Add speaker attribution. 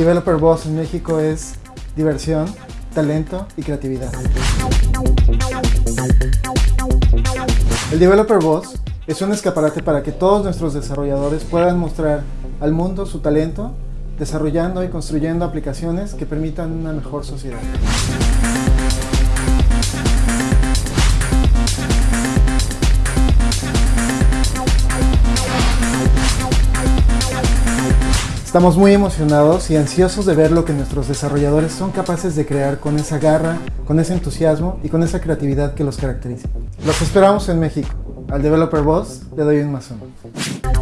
Speaker 1: Developer Boss en México es diversión, talento y creatividad. El Developer Boss es un escaparate para que todos nuestros desarrolladores puedan mostrar al mundo su talento, desarrollando y construyendo aplicaciones que permitan una mejor sociedad. Estamos muy emocionados y ansiosos de ver lo que nuestros desarrolladores son capaces de crear con esa garra, con ese entusiasmo y con esa creatividad que los caracteriza. Los esperamos en México. Al Developer Boss le doy un uno.